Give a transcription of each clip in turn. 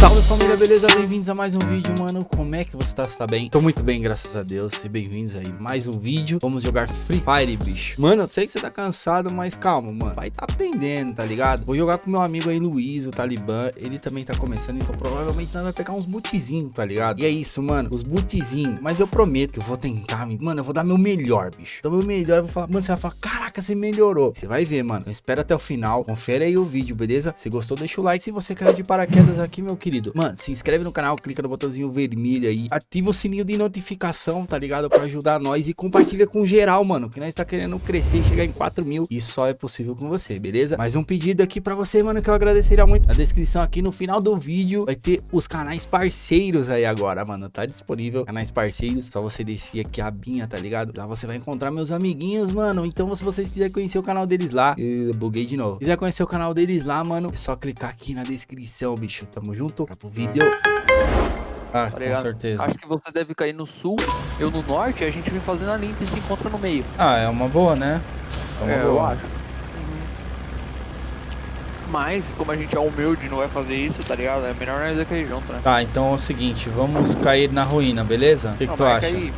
Salve família, beleza? Bem-vindos a mais um vídeo, mano. Como é que você tá? Você tá bem? Tô muito bem, graças a Deus. E bem-vindos aí, mais um vídeo. Vamos jogar Free Fire, bicho. Mano, eu sei que você tá cansado, mas calma, mano. Vai tá aprendendo, tá ligado? Vou jogar com meu amigo aí, Luiz, o Talibã. Ele também tá começando, então provavelmente nós vai pegar uns bootzinhos, tá ligado? E é isso, mano, os bootzinhos. Mas eu prometo que eu vou tentar, mano, eu vou dar meu melhor, bicho. Então, meu melhor, eu vou falar, mano, você vai falar, caraca, você melhorou. Você vai ver, mano. Então, espera até o final. Confere aí o vídeo, beleza? Se gostou, deixa o like. Se você caiu de paraquedas aqui, meu querido, mano, se inscreve no canal, clica no botãozinho vermelho aí, ativa o sininho de notificação, tá ligado? Pra ajudar nós e compartilha com geral, mano, que nós tá querendo crescer e chegar em 4 mil e só é possível com você, beleza? Mais um pedido aqui pra você, mano, que eu agradeceria muito. Na descrição aqui, no final do vídeo, vai ter os canais parceiros aí agora, mano, tá disponível, canais parceiros, só você descer aqui a binha, tá ligado? Lá você vai encontrar meus amiguinhos, mano, então se vocês quiserem conhecer o canal deles lá, eu buguei de novo. Se quiser conhecer o canal deles lá, mano, é só clicar aqui na descrição, bicho, tamo junto, pra pro vídeo. Ah, Tá com certeza. Acho que você deve cair no sul, eu no norte, a gente vem fazendo a linha e se encontra no meio. Ah, é uma boa, né? É uma É, eu boa. acho. Mas, como a gente é humilde e não vai fazer isso, tá ligado? É melhor nós ir cair junto, né? Tá, então é o seguinte, vamos cair na ruína, beleza? O que, que tu marca acha? Aí,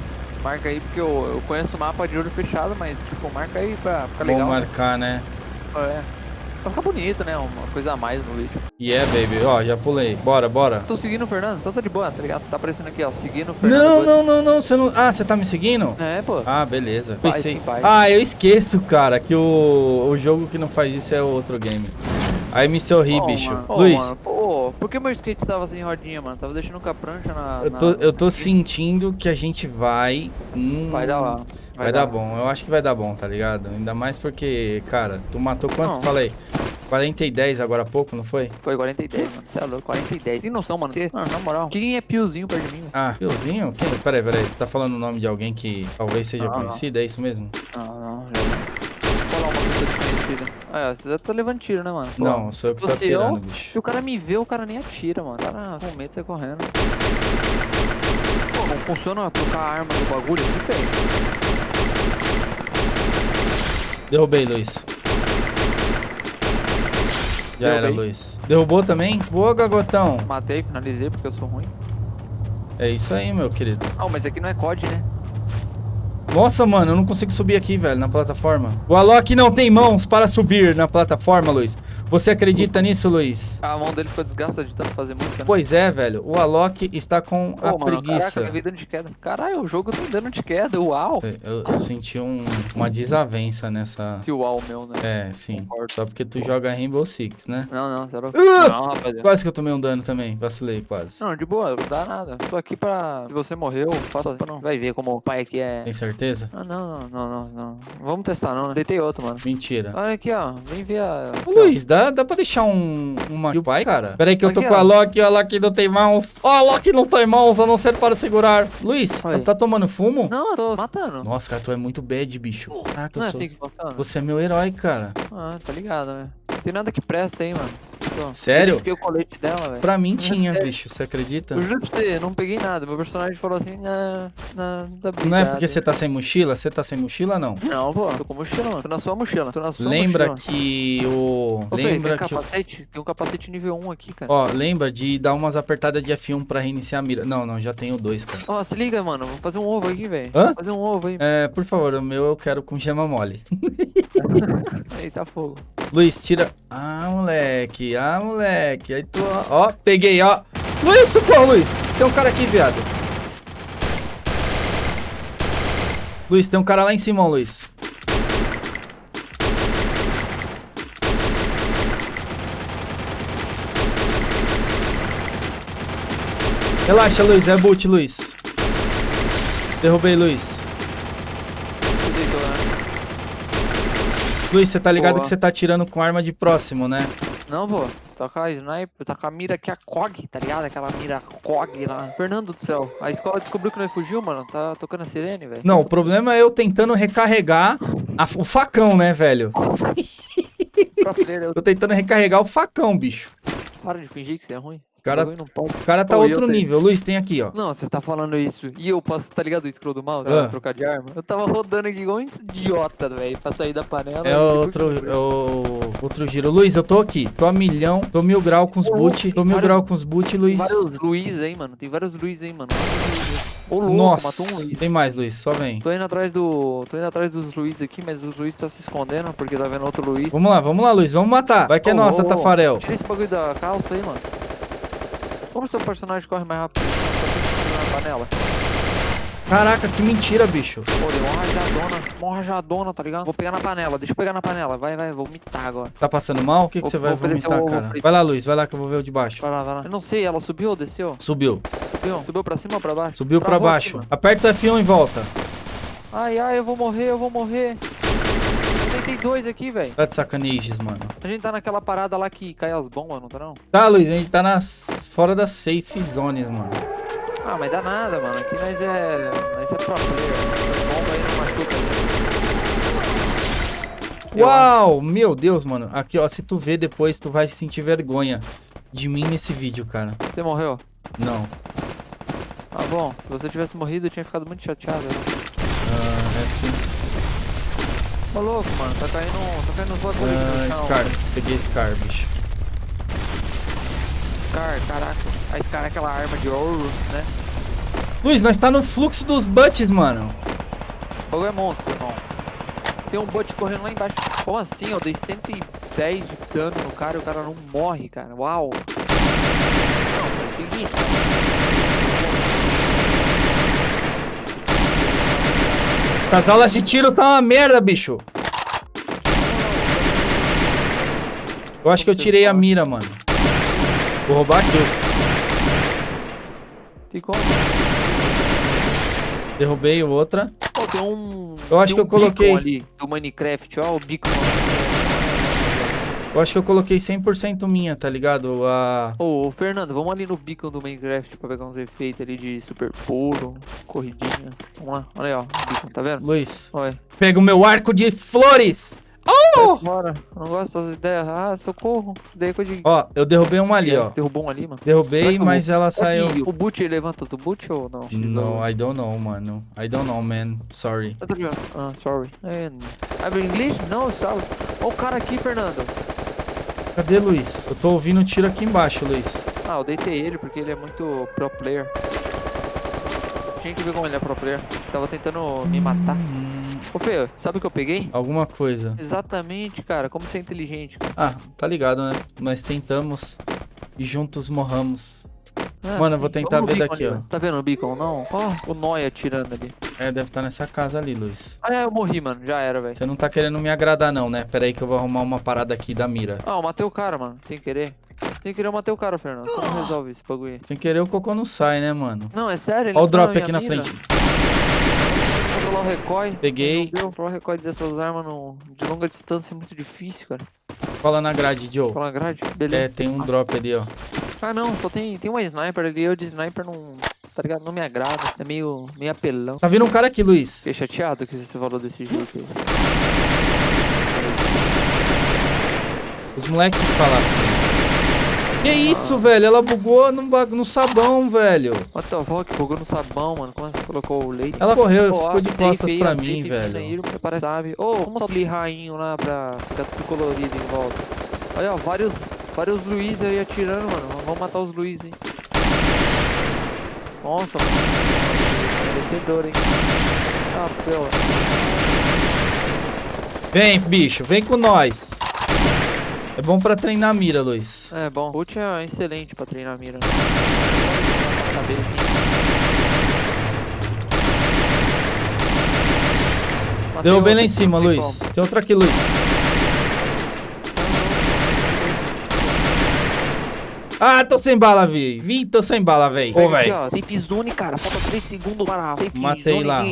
marca aí, porque eu, eu conheço o mapa de olho fechado, mas, tipo, marca aí pra ficar legal. né? marcar, né? É. Pra ficar bonito, né? Uma coisa a mais no vídeo. E é, baby. Ó, já pulei. Bora, bora. Tô seguindo o Fernando, então tá de boa, tá ligado? Tá aparecendo aqui, ó, seguindo o Fernando. Não, não, não, não. Você não. Ah, você tá me seguindo? É, pô. Ah, beleza. Vai, Pensei. sim, vai. Ah, eu esqueço, cara, que o, o jogo que não faz isso é o outro game. Aí me sorri, Ô, bicho. mano. Luiz, mano, pô, por que meu skate tava sem rodinha, mano? Tava deixando com a prancha na. eu na- tô, eu tô sentindo que a gente vai. Hum, Vai dar lá. Vai, dar bom. Eu acho que vai dar bom, tá ligado? Ainda mais porque, cara, tu matou quanto? Não. Falei. 40 e 10 agora há pouco, não foi? Foi 40 e 10, mano. Você é louco, 40 e 10. Sem noção, mano. Você- Mano, na moral. Quem é piozinho perto de mim? Ah, Piozinho? Quem? Peraí, peraí. Você tá falando o nome de alguém que talvez seja Não, não. conhecido? É isso mesmo? Não, não, já. Vou falar uma desconhecida. Ah, você já tá levando tiro, né, mano? Pô, Não, sou eu que tô você, ó, atirando, bicho. Se o cara me vê, o cara nem atira, mano. O cara com medo de sair correndo. Pô, não funciona trocar a arma do bagulho aqui, velho. Derrubei, Luiz. Já era, Derrubei. Luiz. Derrubou também? Boa, Gagotão. Matei, finalizei porque eu sou ruim. É isso aí, meu querido. Ah, mas aqui não é COD, né? Nossa, mano, eu não consigo subir aqui, velho, na plataforma. O Alok não tem mãos para subir na plataforma, Luiz. Você acredita nisso, Luiz? A mão dele ficou desgastada de tanto fazer música. né? Pois é, velho. O Alok está com Pô, a mano, preguiça. caraca, vi dano de queda. Caralho, o jogo tá dando de queda, uau. Eu, eu senti um- uma desavença nessa... Que uau meu, né? É, sim. Concordo. Só porque tu joga Rainbow Six, né? Não, não, zero. Ah! Não, rapaziada. Quase que eu tomei um dano também. Vacilei, quase. Não, de boa, não dá nada. Tô aqui pra. Se você morreu, faça. Não. Vai ver como o pai aqui é. Tem certeza? Ah, não, não, não, não, não. Vamos testar, não, né? Deitei outro, mano. Mentira. Olha aqui, ó. Vem ver a. Ô, Luiz, dá, dá pra deixar um, uma kill pai, cara? Pera aí que eu tô com a. Loki, a Loki não tem mãos. Ó, a Loki não tem mãos, a não ser para segurar. Luiz, tá tomando fumo? Não, eu tô matando. Nossa, cara, tu é muito bad, bicho. Caraca, eu é sou... assim? Você é meu herói, cara. Ah, tá ligado, né? Não tem nada que presta aí, mano. Tô. Sério? Eu o colete dela, velho. Pra mim Não, tinha, sério. bicho, você acredita? Eu juro pra você, não peguei nada. Meu personagem falou assim, não, não, tá Não é porque você tá sem mochila? Você tá sem mochila, não? Não, pô, tô com mochila, mano. Tô na sua mochila. Tô na sua Lembra mochila. que o... Ô, Lembra tem que... o-? Tem um capacete nível 1 aqui, cara. Ó, lembra de dar umas apertadas de F1 pra reiniciar a mira. Não, não, já tenho dois, cara. Ó, se liga, mano. Vou fazer um ovo aqui, velho. Hã? Vou fazer um ovo aí. É, por favor, o meu eu quero com gema mole. Eita fogo. Luiz, tira. Ah, moleque. Ah, moleque. Aí tu, ó. Ó, peguei, ó. Luiz, socorro, Luiz. Tem um cara aqui, viado. Luiz, tem um cara lá em cima, Luiz. Relaxa, Luiz. É boot, Luiz. Derrubei, Luiz. Você deitou, né? Luiz, você tá ligado Boa. que você tá atirando com arma de próximo, né? Não, pô. Tá com a sniper, tá com a mira que é a COG, tá ligado? Aquela mira COG lá. Fernando do céu. A escola descobriu que nós fugiu, mano. Tá tocando a sirene, velho. Não, o problema é eu tentando recarregar a- o facão, né, velho? Eu Tô tentando recarregar o facão, bicho. Para de fingir que você é ruim. Esse Cara- não pode. O cara tá Pô, outro tenho. nível. Luiz, tem aqui, ó. Não, você tá falando isso. E eu passo, tá ligado? O scroll do mal, Ah. trocar de arma. Eu tava rodando aqui igual um idiota, velho, pra sair da panela. É outro, é o outro giro. Luiz, eu tô aqui. Tô a milhão. Tô mil grau com os boot. Tô tem mil vários- grau com os boot, Tem Luiz. vários Luiz aí, mano. Tem vários Luiz aí, mano. Ô, louco, Nossa. matou um Luiz. Tem mais, Luiz. Só vem. Tô indo atrás do. Tô indo atrás dos Luiz aqui, mas os Luiz tá se escondendo porque tá vendo outro Luiz. Vamos lá, vamos lá, Luiz. Vamos matar. Vai que é nossa, ô. Tafarel. Tira esse bagulho da calça aí, mano. Como seu personagem corre mais rápido? Na panela. Caraca, que mentira, bicho. Pô, deu uma rajadona, uma rajadona, tá ligado? Vou pegar na panela, deixa eu pegar na panela. Vai, vai, vou vomitar agora. Tá passando mal? O que, que Vou- você vai vomitar, o cara? Vai lá, Luiz. Vai lá que eu vou ver o de baixo. Vai lá, vai lá. Eu não sei, ela subiu ou desceu? Subiu. Subiu. Subiu pra cima ou pra baixo? Subiu pra Travou aqui, baixo. mano. Aperta o F1 e volta. Ai, ai, eu vou morrer, eu vou morrer. Tem dois aqui, velho. Tá de sacanejes, mano. A gente tá naquela parada lá que cai as bombas, não tá não? Tá, Luiz, a gente tá nas... fora das safe zones, mano. Ah, mas dá nada, mano. Aqui nós é. Nós é pro player. As bombas aí não machuca. Uau, meu Deus, mano. Aqui, ó, se tu ver depois, tu vai sentir vergonha de mim nesse vídeo, cara. Você morreu? Não. Ah, bom. Se você tivesse morrido, eu tinha ficado muito chateado. né? Ah, F... Ô, louco, mano. Tá caindo. Tá caindo os bagulhos Ah. Scar. Peguei Scar, bicho. Scar, caraca. A Scar é aquela arma de ouro, né? Luiz, nós tá no fluxo dos butts, mano. O bagulho é monstro, irmão. Tem um bot correndo lá embaixo. Como assim? Eu dei 110 de dano no cara e o cara não morre, cara. Uau. Não, é o seguinte. Essas aulas de tiro tá uma merda, bicho. Eu acho que eu tirei a mira, mano. Vou roubar aqui. Tem como? Derrubei outra. Pô, tem um. Eu acho tem que eu um coloquei- beacon ali do Minecraft, ó, o beacon. Eu acho que eu coloquei 100% minha, tá ligado? A... Ô, Fernando, vamos ali no beacon do Minecraft pra pegar uns efeitos ali de super pulo, corridinha. Vamos lá, olha aí, ó, o beacon, tá vendo? Luiz, Olha. pega o meu arco de flores. Bora, eu não gosto dessas ideias. Ah, socorro. Daí é coisa de. Ó, eu derrubei uma ali, ó. Derrubou um ali, mano. Derrubei, mas ela saiu... O boot ele levanta do boot ou não? No, I don't know, mano. I don't know, man. Sorry. Ah, sorry. É, I'm English? Não, sorry. Ó o cara aqui, Fernando. Cadê, Luiz? Eu tô ouvindo um tiro aqui embaixo, Luiz. Ah, eu deitei ele porque ele é muito pro player. Tinha que ver como ele é pro player. Tava tentando me matar. Hum, Ô, Fê, sabe o que eu peguei? alguma coisa. Exatamente, cara. Como você é inteligente. Ah, tá ligado, né? Nós tentamos e juntos morramos. Ah, Mano, eu vou tentar ver daqui, ali, ó. Tá vendo o beacon, não? Ó, o Noia atirando ali. É, deve estar nessa casa ali, Luiz. Ah, é, eu morri, mano. Já era, velho. Você não tá querendo me agradar, não, né? Pera aí que eu vou arrumar uma parada aqui da mira. Ah, eu matei o cara, mano. Sem querer. Sem querer eu matei o cara, Fernando. Como resolve esse bagulho aí? Sem querer, o cocô não sai, né, mano? Não, é sério? ele Ó o drop aqui na mira. frente. Controlar o recoil. Peguei. Controlar o recoil dessas armas no... de longa distância é muito difícil, cara. Cola na grade, Joe. Colar grade, beleza. É, tem um drop ali, ó. Ah, não, só tem, tem uma sniper ali. Eu de sniper não. Tá ligado? Não me agrada. É meio, meio apelão. Tá vindo um cara aqui, Luiz. Fiquei chateado que você falou desse jeito aí. Os moleques que falam assim. Que isso, velho? Ela bugou no, no sabão, velho. What the fuck? Bugou no sabão, mano. Como você colocou o leite? Ela correu, ficou de costas pra mim, velho. Mineiro, Parece, sabe? Ô, vamos aquele rainho lá pra ficar tudo colorido em volta. Olha, ó, vários, vários Luiz aí atirando, mano. Vamos matar os Luiz, hein. Nossa, mano. Merecedor, hein. Ah, pela. Vem, bicho, vem com nós. É bom pra treinar a mira, Luiz. É bom. Ult é excelente pra treinar a mira. Matei Derrubei lá em cima, Luiz. Tem outra aqui, Luiz. Ah, tô sem bala, véi. Vim, tô sem bala, véi. Ô, véi. Safe zone, cara. Falta 3 segundos para a safe Matei zone lá.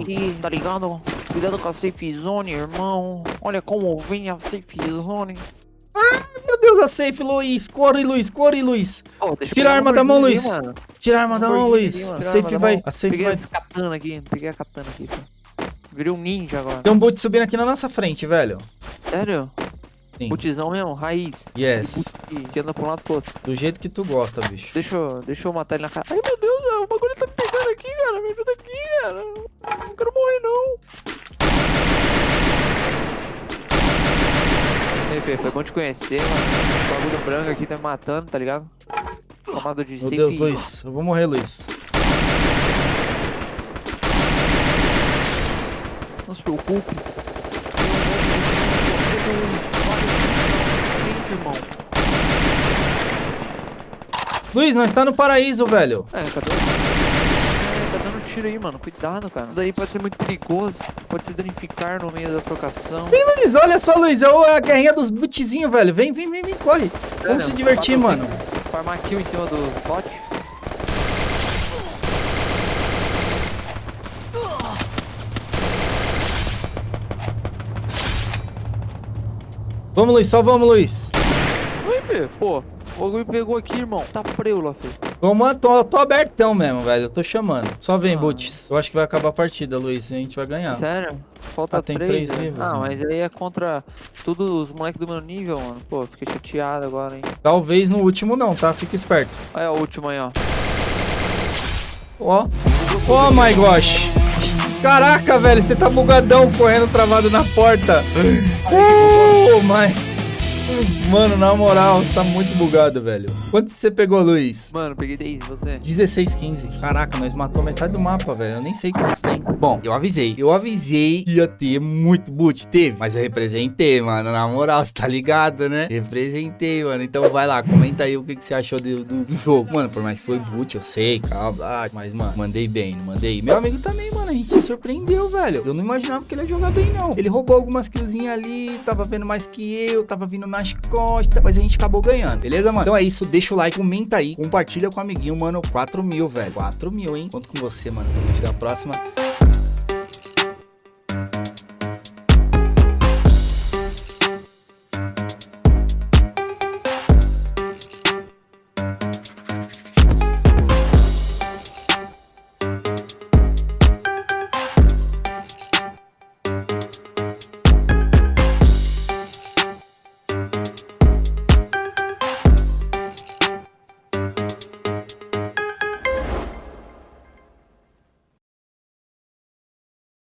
tá ligado? Cuidado com a safe zone, irmão. Olha como vem a safe zone. Meu Deus, a safe, Luiz. Corre, Luiz, corre, Luiz. Eu Tira a arma da mão, Luiz. mano. Tira a arma da mão, Luiz. A safe vai. A safe Peguei vai. esse katana aqui. Peguei a katana aqui, pô. Virei um ninja agora. Tem um boot subindo aqui na nossa frente, velho. Sério? Sim. Botizão mesmo, raiz. Yes. E que anda pra um lado pro outro. Do jeito que tu gosta, bicho. Deixa eu, deixa eu matar ele na cara. Ai meu Deus, o bagulho tá me pegando aqui, cara. Me ajuda aqui, cara. Não quero morrer, não. Ei, Fê, foi bom te conhecer, mano. O bagulho branco aqui tá me matando, tá ligado? Tomado de Meu. Deus, Luiz. Eu vou morrer, Luiz. Não se preocupe. Irmão. Luiz, nós tá no paraíso, velho. É, cadê? É, tá dando tiro aí, mano. Cuidado, cara. Isso daí pode ser muito perigoso. Pode se danificar no meio da trocação. Luiz, olha só, Luiz. É o- a guerrinha dos bootzinhos, velho. Vem, vem, vem, vem, corre. Vamos se divertir, mano. Farmar kill em cima do bot. Vamos, Luiz, só vamos, Luiz. Fê. Pô, o bagulho pegou aqui, irmão. Tá preula, Fê. Toma, tô, tô abertão mesmo, velho. Eu tô chamando. Só vem, Ah. Boots. Eu acho que vai acabar a partida, Luiz. A gente vai ganhar. Sério? Falta Ah, tem três, três né? vivos, Ah, mas aí é contra todos os moleques do meu nível, mano. Pô, fiquei chateado agora, hein. Talvez no último não, tá? Fica esperto. Olha o último aí, ó. Ó. Oh my gosh. Caraca, velho, você tá bugadão correndo travado na porta. Oh my. Mano, na moral, você tá muito bugado, velho. Quanto você pegou, Luiz? Mano, peguei 10, você? 16, 15. Caraca, nós matou metade do mapa, velho. Eu nem sei quantos tem. Bom, eu avisei. Eu avisei que ia ter muito boot. Teve. Mas eu representei, mano. Na moral, você tá ligado, né? Representei, mano. Então vai lá, comenta aí o que, que você achou do, do jogo. Mano, por mais que foi boot, eu sei, calma. Mas, mano, mandei bem, não mandei. Meu amigo também, mano. A gente se surpreendeu, velho. Eu não imaginava que ele ia jogar bem, não. Ele roubou algumas killzinhas ali, tava vendo mais que eu, tava vindo nas costas, mas a gente acabou ganhando, beleza, mano? Então é isso, deixa o like, comenta aí, compartilha com o amiguinho, mano, 4 mil, velho, 4 mil, hein? Conto com você, mano, tamo junto, até a próxima. Thank